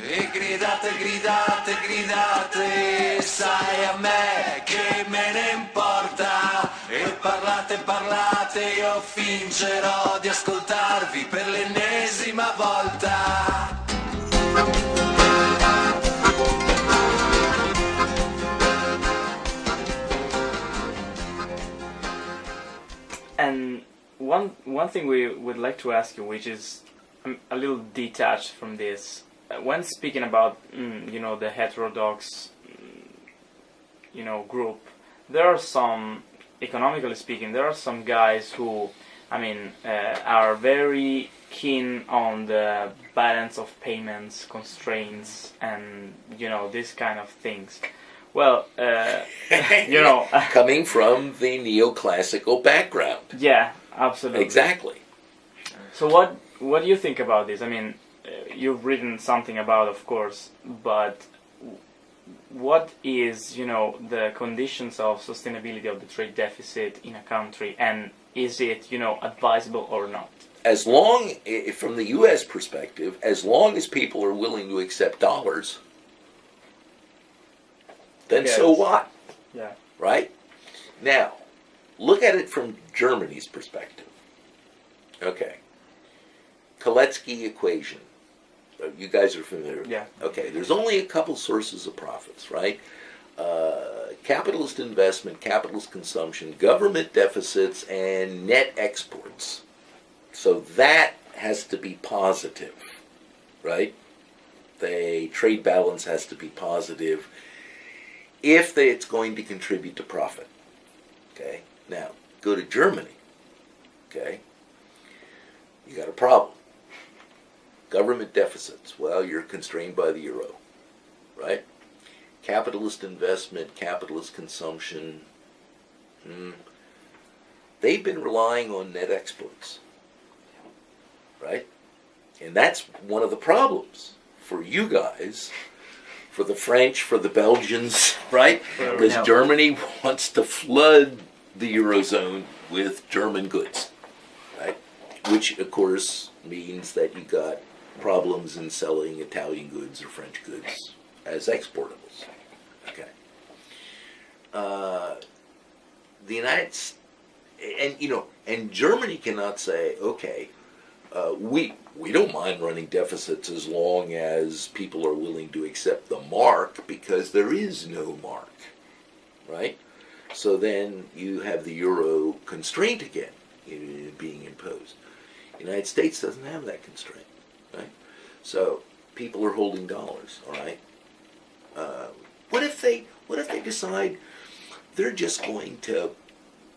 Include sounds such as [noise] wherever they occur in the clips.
E gridate, gridate, gridate, sai a me che me ne importa. E parlate, parlate, io fingerò di ascoltarvi per l'ennesima volta. And one one thing we would like to ask you, which is um, a little detached from this, when speaking about mm, you know the heterodox mm, you know group, there are some economically speaking, there are some guys who, I mean, uh, are very keen on the balance of payments, constraints, and you know these kind of things. Well, uh, [laughs] you know, [laughs] Coming from the neoclassical background. yeah, absolutely. Exactly. So what what do you think about this? I mean, uh, you've written something about, of course, but what is you know the conditions of sustainability of the trade deficit in a country, and is it you know advisable or not? As long, i- from the U.S. perspective, as long as people are willing to accept dollars, then so what? Yeah. right? Now, look at it from Germany's perspective. Okay. Kalecki equation. You guys are familiar with Yeah. Okay, there's only a couple sources of profits, right? Uh, capitalist investment, capitalist consumption, government deficits, and net exports. So that has to be positive, right? The trade balance has to be positive if they, it's going to contribute to profit. Okay, now go to Germany. Okay, you got a problem. Government deficits. Well, you're constrained by the euro, right? Capitalist investment, capitalist consumption. Hmm. They've been relying on net exports, right? And that's one of the problems for you guys for the French, for the Belgians, [laughs] right? Because. Germany wants to flood the Eurozone with German goods, right? Which, of course, means that you got problems in selling Italian goods or French goods as exportables. Okay. Uh, the United States, and you know, and Germany cannot say, okay, uh, we we don't mind running deficits as long as people are willing to accept the mark because there is no mark, right? So then you have the euro constraint again being imposed. The United States doesn't have that constraint, right? So people are holding dollars, all right. Uh, what if they what if they decide they're just going to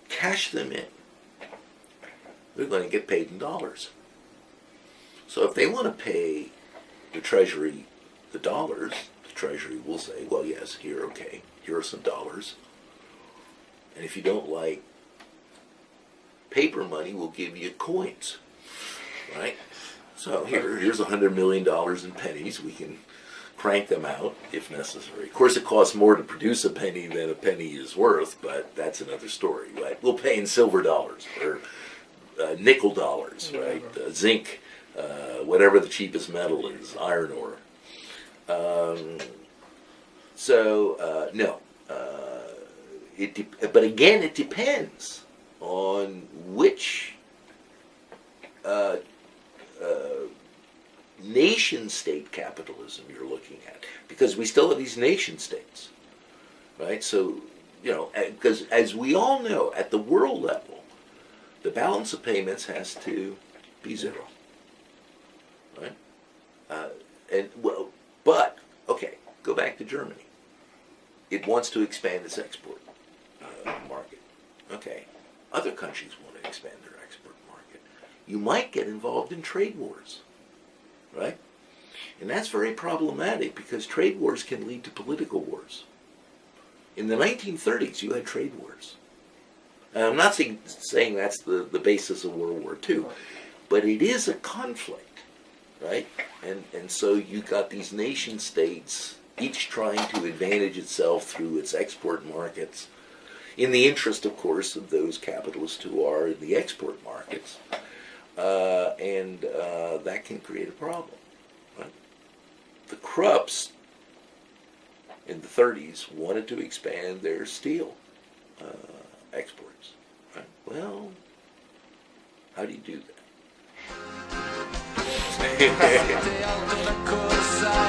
cash them in? They're going to get paid in dollars. So if they want to pay the Treasury the dollars, the Treasury will say, well, yes, here, okay, here are some dollars. And if you don't like paper money, we'll give you coins, right? So here, here's a hundred million dollars in pennies. We can crank them out if necessary. Of course, it costs more to produce a penny than a penny is worth, but that's another story, right? We'll pay in silver dollars or uh, nickel dollars, right? Uh, zinc, uh, whatever the cheapest metal is, iron ore. Um, so uh, no, uh, it but again, it depends on which uh, uh, nation state capitalism you're looking at, because we still have these nation states, right? So you know, because as we all know, at the world level, the balance of payments has to be zero, right? Uh, and well, but okay, go back to Germany. It wants to expand its export uh, market. Okay, other countries want to expand their export. You might get involved in trade wars, right? And that's very problematic because trade wars can lead to political wars. In the 1930s, you had trade wars. And I'm not saying, saying that's the, the basis of World War II, but it is a conflict, right? And, and so you got these nation states, each trying to advantage itself through its export markets, in the interest, of course, of those capitalists who are in the export markets. Uh, and uh, that can create a problem. Right? The Krupps in the 30s wanted to expand their steel uh, exports. Right? Well, how do you do that? [laughs]